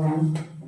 One.